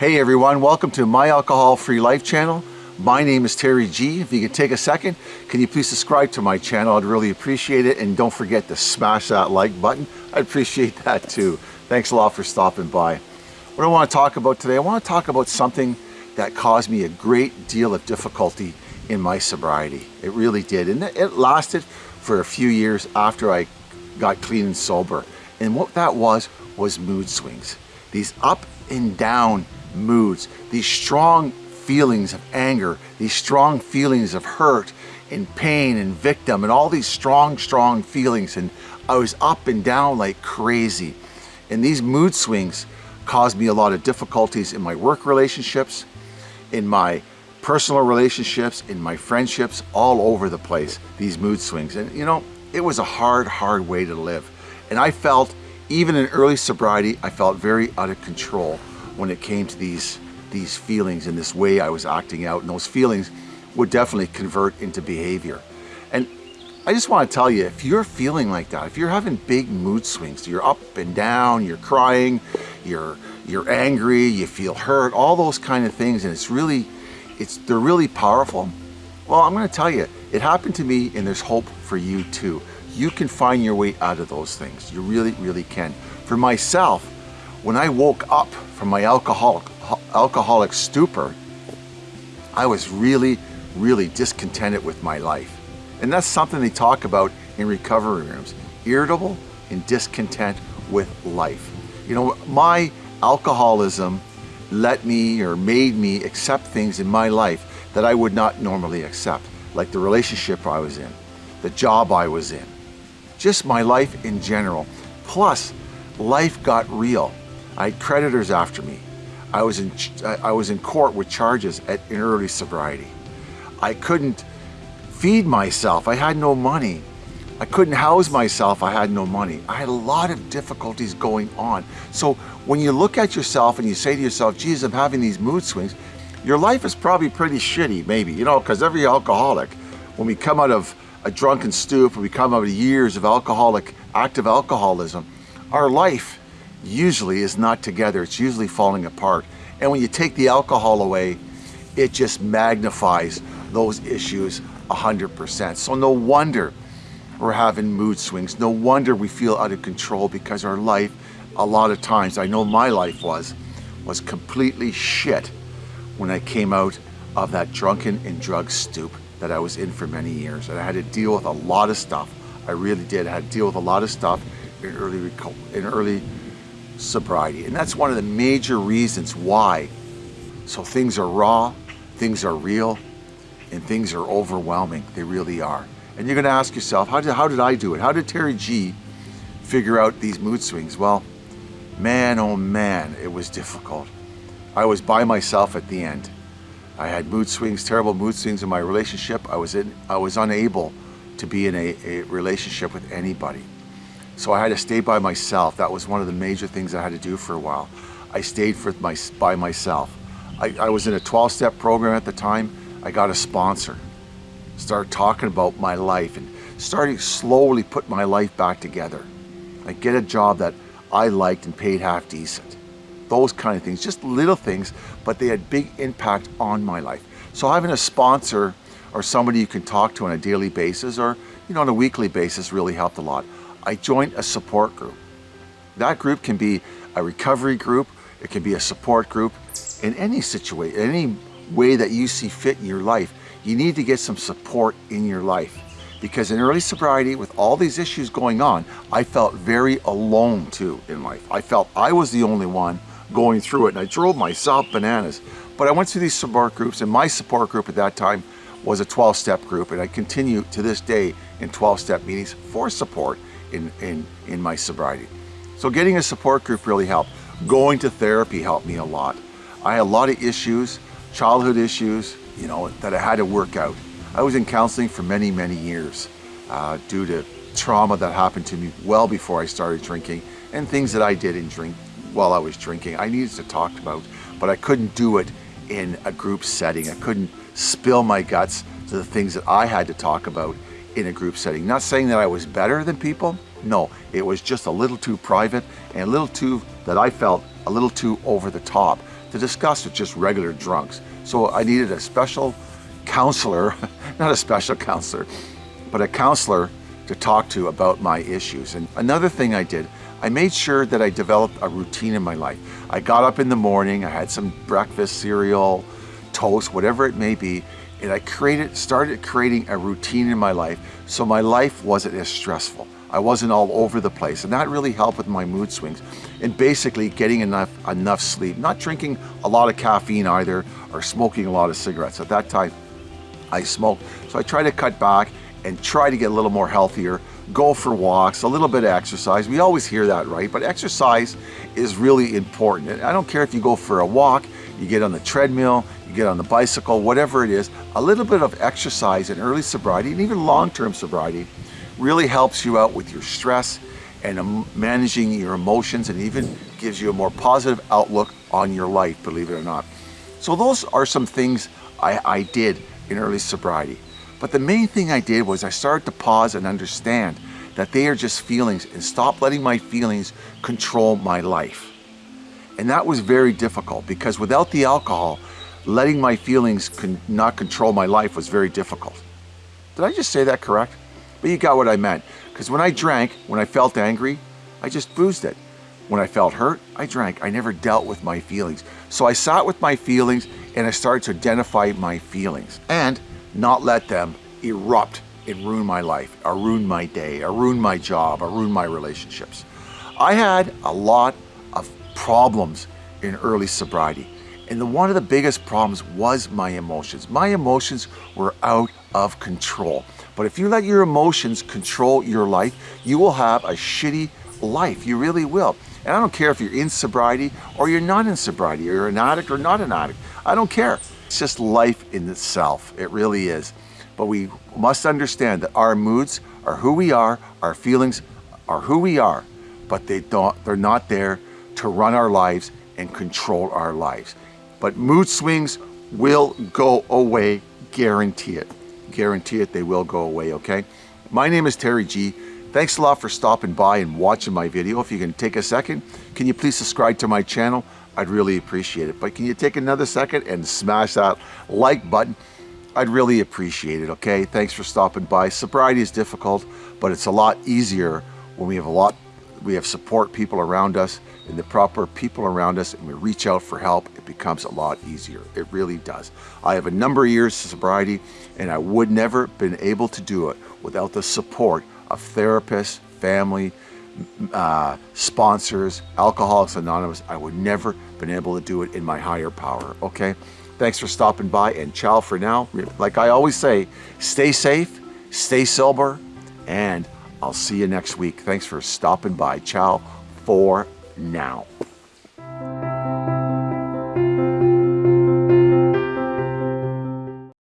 Hey everyone, welcome to My Alcohol Free Life channel. My name is Terry G. If you could take a second, can you please subscribe to my channel? I'd really appreciate it. And don't forget to smash that like button. I'd appreciate that too. Thanks a lot for stopping by. What I want to talk about today, I want to talk about something that caused me a great deal of difficulty in my sobriety. It really did. And it lasted for a few years after I got clean and sober. And what that was, was mood swings. These up and down moods, these strong feelings of anger, these strong feelings of hurt and pain and victim and all these strong, strong feelings. And I was up and down like crazy. And these mood swings caused me a lot of difficulties in my work relationships, in my personal relationships, in my friendships, all over the place, these mood swings. And you know, it was a hard, hard way to live. And I felt, even in early sobriety, I felt very out of control when it came to these, these feelings and this way I was acting out. And those feelings would definitely convert into behavior. And I just want to tell you, if you're feeling like that, if you're having big mood swings, you're up and down, you're crying, you're, you're angry, you feel hurt, all those kind of things, and it's really, it's, they're really powerful. Well, I'm going to tell you, it happened to me and there's hope for you too. You can find your way out of those things. You really, really can. For myself, when I woke up from my alcoholic, alcoholic stupor, I was really, really discontented with my life. And that's something they talk about in recovery rooms, irritable and discontent with life. You know, my alcoholism let me or made me accept things in my life that I would not normally accept, like the relationship I was in, the job I was in, just my life in general. Plus, life got real. I had creditors after me. I was in, I was in court with charges at in early sobriety. I couldn't feed myself. I had no money. I couldn't house myself. I had no money. I had a lot of difficulties going on. So when you look at yourself and you say to yourself, geez, I'm having these mood swings, your life is probably pretty shitty, maybe, you know, because every alcoholic, when we come out of a drunken stoop, when we come out of years of alcoholic, active alcoholism, our life usually is not together. It's usually falling apart. And when you take the alcohol away, it just magnifies those issues 100%. So no wonder we're having mood swings. No wonder we feel out of control because our life, a lot of times, I know my life was, was completely shit when I came out of that drunken and drug stoop that I was in for many years. And I had to deal with a lot of stuff. I really did. I had to deal with a lot of stuff in early, in early sobriety. And that's one of the major reasons why. So things are raw, things are real, and things are overwhelming. They really are. And you're gonna ask yourself, how did, how did I do it? How did Terry G figure out these mood swings? Well, man, oh man, it was difficult. I was by myself at the end. I had mood swings, terrible mood swings in my relationship. I was, in, I was unable to be in a, a relationship with anybody. So I had to stay by myself. That was one of the major things I had to do for a while. I stayed for my, by myself. I, I was in a 12-step program at the time. I got a sponsor. Started talking about my life and starting slowly put my life back together. I get a job that I liked and paid half decent. Those kind of things, just little things, but they had big impact on my life. So having a sponsor or somebody you can talk to on a daily basis or you know on a weekly basis really helped a lot. I joined a support group. That group can be a recovery group, it can be a support group in any situation, any way that you see fit in your life. You need to get some support in your life because in early sobriety with all these issues going on, I felt very alone too in life. I felt I was the only one going through it and I drove myself bananas. But I went through these support groups and my support group at that time was a 12-step group and I continue to this day in 12-step meetings for support in, in, in my sobriety. So getting a support group really helped. Going to therapy helped me a lot. I had a lot of issues, childhood issues, you know, that I had to work out. I was in counseling for many, many years uh, due to trauma that happened to me well before I started drinking and things that I did in drink while I was drinking. I needed to talk about, but I couldn't do it in a group setting. I couldn't spill my guts to the things that I had to talk about in a group setting. Not saying that I was better than people, no, it was just a little too private and a little too, that I felt a little too over the top to discuss with just regular drunks. So I needed a special counselor, not a special counselor, but a counselor to talk to about my issues. And another thing I did, I made sure that I developed a routine in my life. I got up in the morning, I had some breakfast, cereal, toast, whatever it may be, and I created, started creating a routine in my life so my life wasn't as stressful. I wasn't all over the place and that really helped with my mood swings and basically getting enough enough sleep not drinking a lot of caffeine either or smoking a lot of cigarettes at that time I smoked so I try to cut back and try to get a little more healthier, go for walks, a little bit of exercise. We always hear that, right? But exercise is really important. I don't care if you go for a walk, you get on the treadmill, you get on the bicycle, whatever it is, a little bit of exercise in early sobriety and even long-term sobriety really helps you out with your stress and um, managing your emotions and even gives you a more positive outlook on your life, believe it or not. So those are some things I, I did in early sobriety. But the main thing I did was I started to pause and understand that they are just feelings and stop letting my feelings control my life. And that was very difficult because without the alcohol, letting my feelings con not control my life was very difficult. Did I just say that correct? But you got what I meant. Because when I drank, when I felt angry, I just boozed it. When I felt hurt, I drank. I never dealt with my feelings. So I sat with my feelings and I started to identify my feelings. And not let them erupt and ruin my life, or ruin my day, or ruin my job, or ruin my relationships. I had a lot of problems in early sobriety. And the, one of the biggest problems was my emotions. My emotions were out of control. But if you let your emotions control your life, you will have a shitty life. You really will. And I don't care if you're in sobriety or you're not in sobriety, or you're an addict or not an addict. I don't care. It's just life in itself. It really is. But we must understand that our moods are who we are, our feelings are who we are, but they don't, they're not there to run our lives and control our lives. But mood swings will go away, guarantee it. Guarantee it, they will go away, okay? My name is Terry G. Thanks a lot for stopping by and watching my video. If you can take a second, can you please subscribe to my channel? I'd really appreciate it. But can you take another second and smash that like button? I'd really appreciate it, okay? Thanks for stopping by. Sobriety is difficult, but it's a lot easier when we have a lot, we have support people around us and the proper people around us and we reach out for help, it becomes a lot easier. It really does. I have a number of years of sobriety and I would never been able to do it without the support of therapists, family, uh, sponsors, Alcoholics Anonymous, I would never been able to do it in my higher power, okay? Thanks for stopping by and ciao for now. Like I always say, stay safe, stay sober, and I'll see you next week. Thanks for stopping by. Ciao for now.